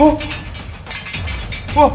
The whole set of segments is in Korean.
어? 와!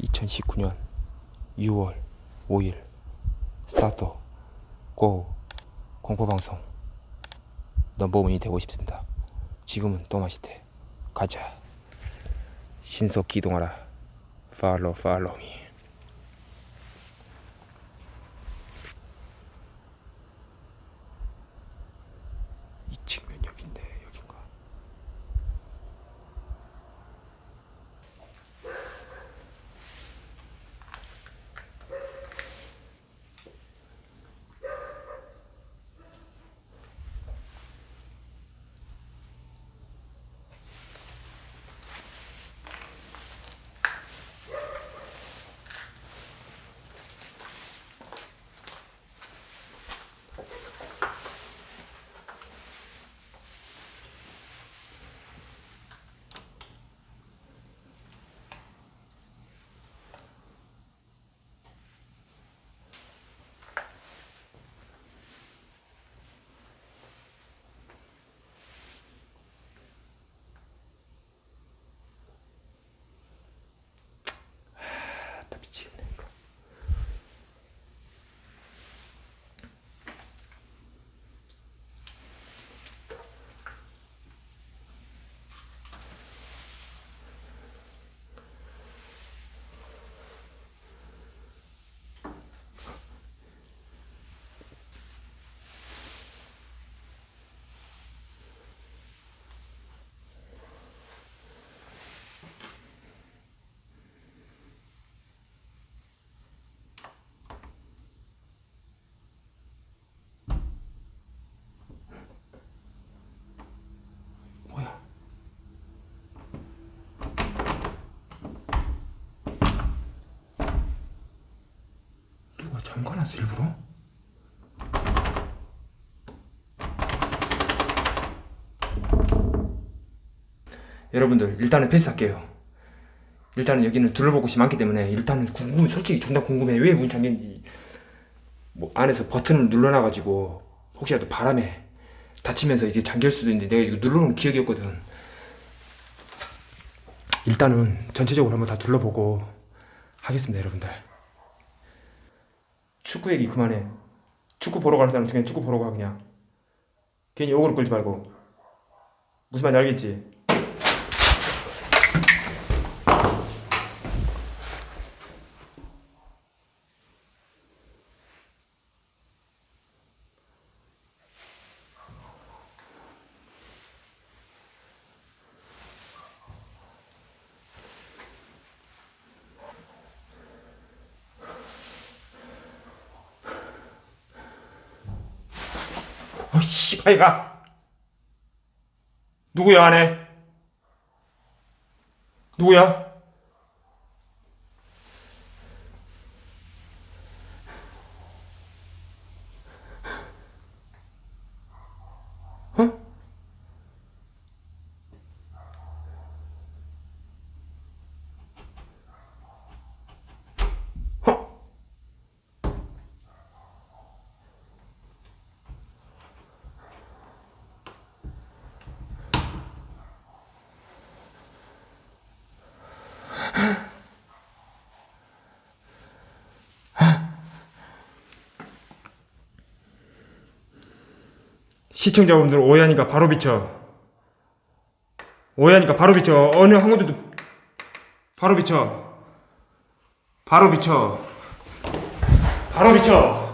(2019년 6월 5일) 스타트 고 공포방송. 넘버원이 되고 싶습니다. 지금은 또마시대 가자. 신속 기동하라. 팔로 팔로미 잠가놨어 일부러? 여러분들 일단은 패스할게요. 일단은 여기는 둘러볼 곳이 많기 때문에 일단은 궁금 솔직히 존나 궁금해. 왜 문 잠겼는지. 뭐 안에서 버튼을 눌러놔가지고 혹시라도 바람에 다치면서 이게 잠길 수도 있는데 내가 이거 눌러놓은 기억이 없거든. 일단은 전체적으로 한번 다 둘러보고 하겠습니다 여러분들 축구 얘기 그만해. 축구 보러 가는 사람 그냥 축구 보러 가 그냥. 괜히 욕으로 끌지 말고. 무슨 말인지 알겠지? 어, 씨발가. 누구야, 안에? 누구야? 시청자분들 오해하니까 바로 비춰. 오해하니까 바로 비춰. 어느 한 군데도 바로 비춰. 바로 비춰. 바로 비춰.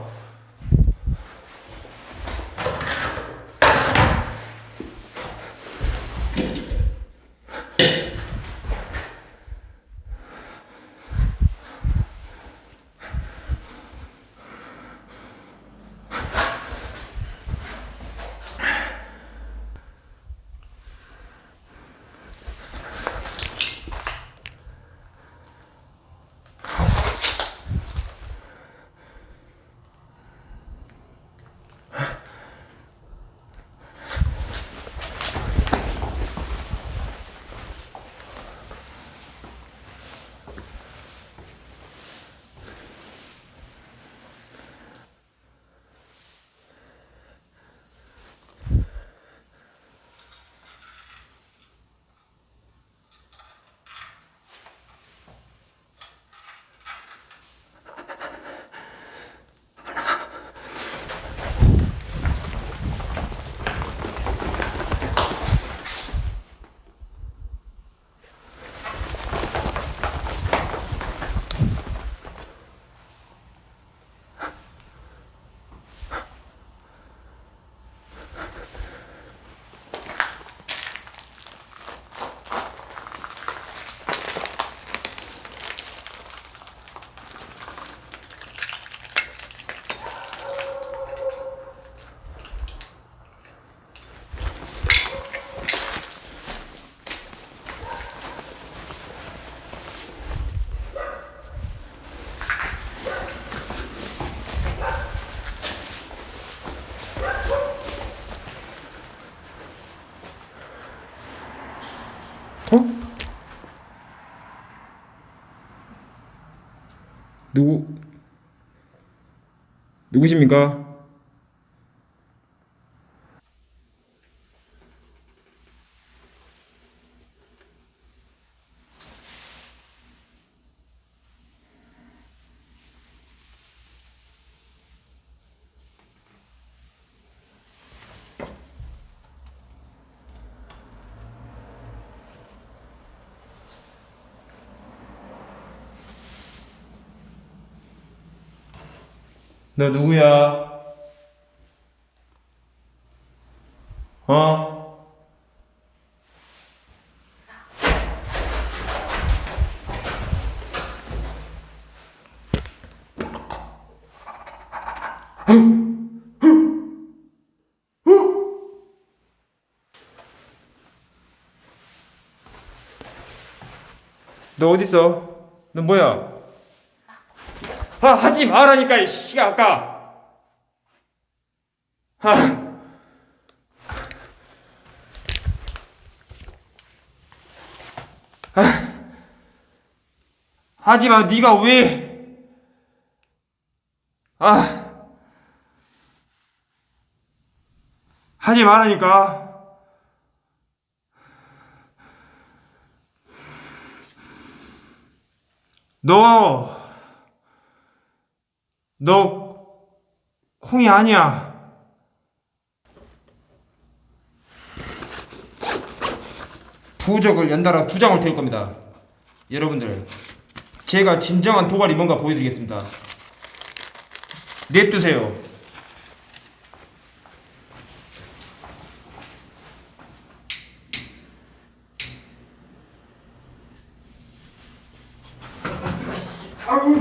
누구 누구십니까? 너 누구야? 어? 너 어딨어? 너 뭐야? 아 하지 말라니까 이 씨가 아까 아 아. 하지 마 네가 왜 아. 하지 말라니까. 너, 너, 콩이 아니야. 부적을 연달아 두 장을 태울 겁니다. 여러분들, 제가 진정한 도발이 뭔가 보여드리겠습니다. 냅두세요. 아!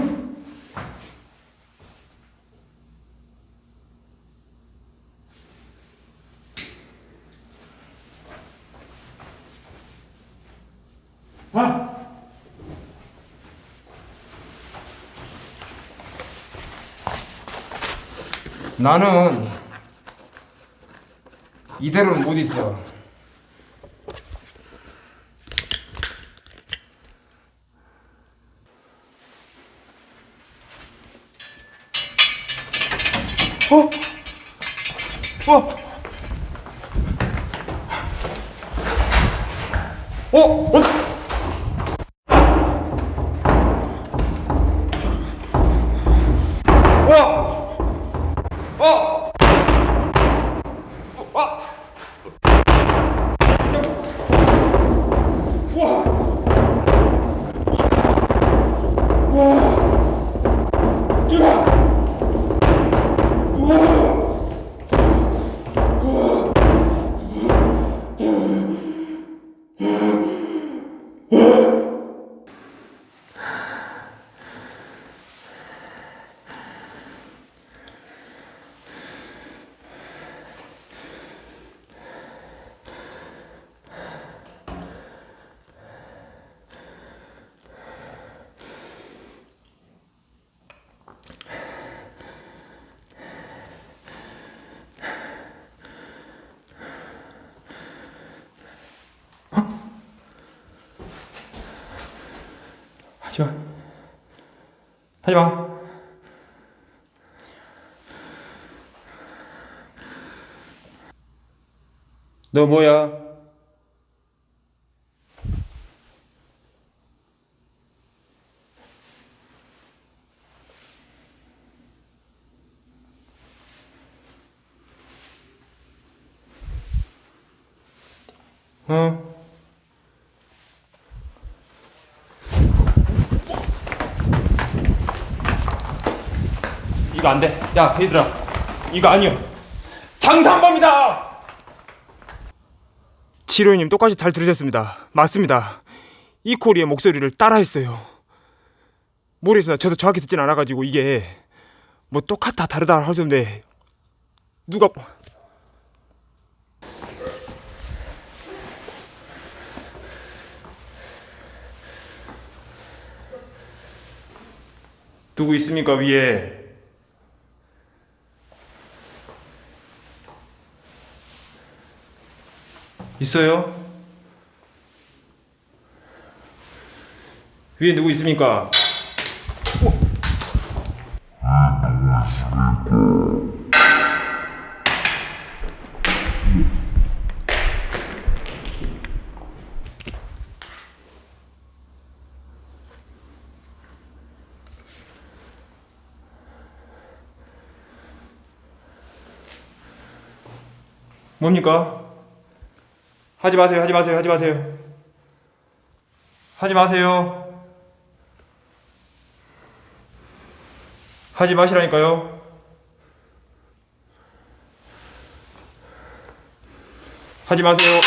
나는 이대로는 못 있어. 어? 어? 어? 어? 하지마 너 뭐야? 어? 이거 안 돼. 야, 얘들아. 이거 아니야. 장산범이다! 치료님 똑같이 잘 들으셨습니다. 맞습니다. 이코리의 목소리를 따라했어요. 모르겠습니다. 저도 정확히 듣진 않아가지고 이게 뭐 똑같다 다르다 할 수 없는데 누가 누구 있습니까 위에? 있어요? 위에 누구 있습니까? 뭡니까? 하지 마세요, 하지 마세요, 하지 마세요. 하지 마세요. 하지 마시라니까요. 하지 마세요.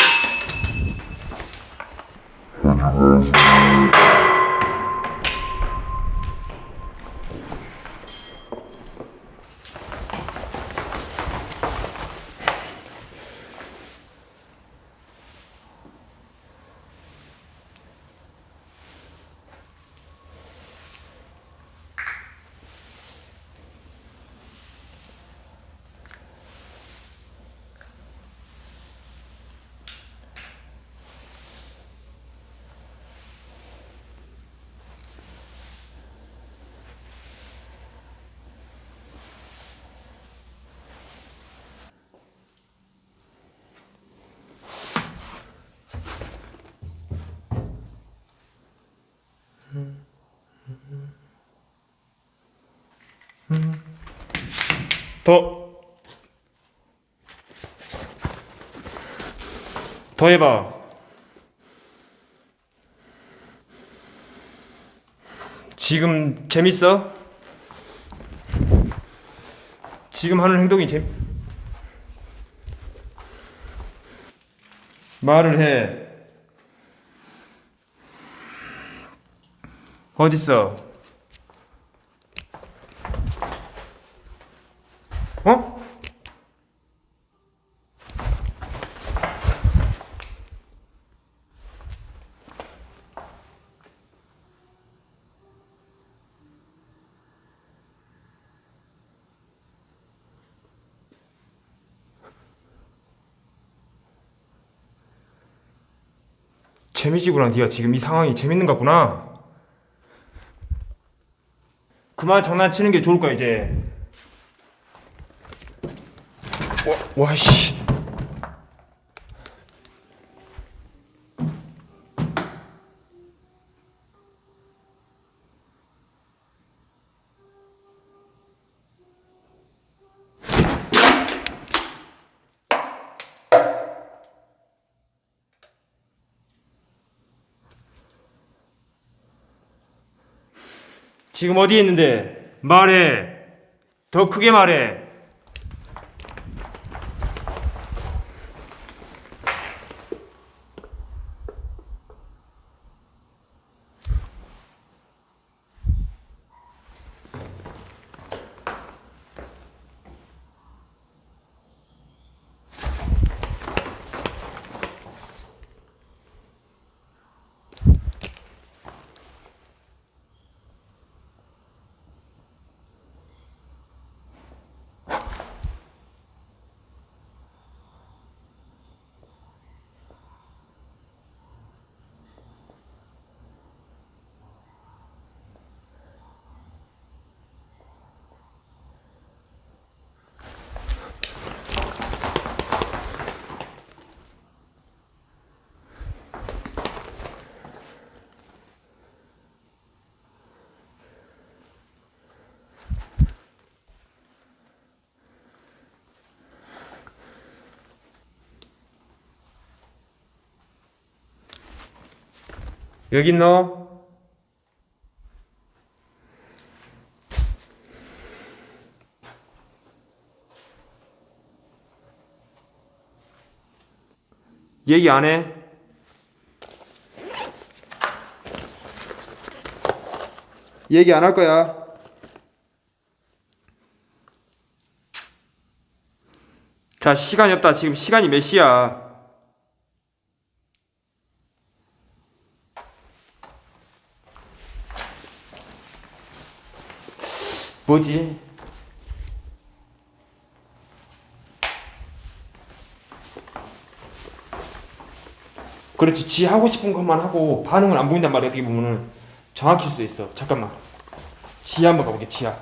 더. 더 해봐. 지금 재밌어? 지금 하는 행동이 재 말을 해. 어딨어? 어? 재미지구나 네가 지금 이 상황이 재밌는가 보나. 그만 장난치는 게 좋을 거야 이제. 와, 와씨 지금 어디에 있는데? 말해. 더 크게 말해 여기 있노? 얘기 안 해? 얘기 안 할 거야. 자, 시간이 없다. 지금 시간이 몇 시야? 뭐지? 그렇지. 지 하고 싶은 것만 하고 반응은 안 보인단 말이야. 어떻게 보면은 정확히 수 있어. 잠깐만. 지하 한번 가볼게. 지하.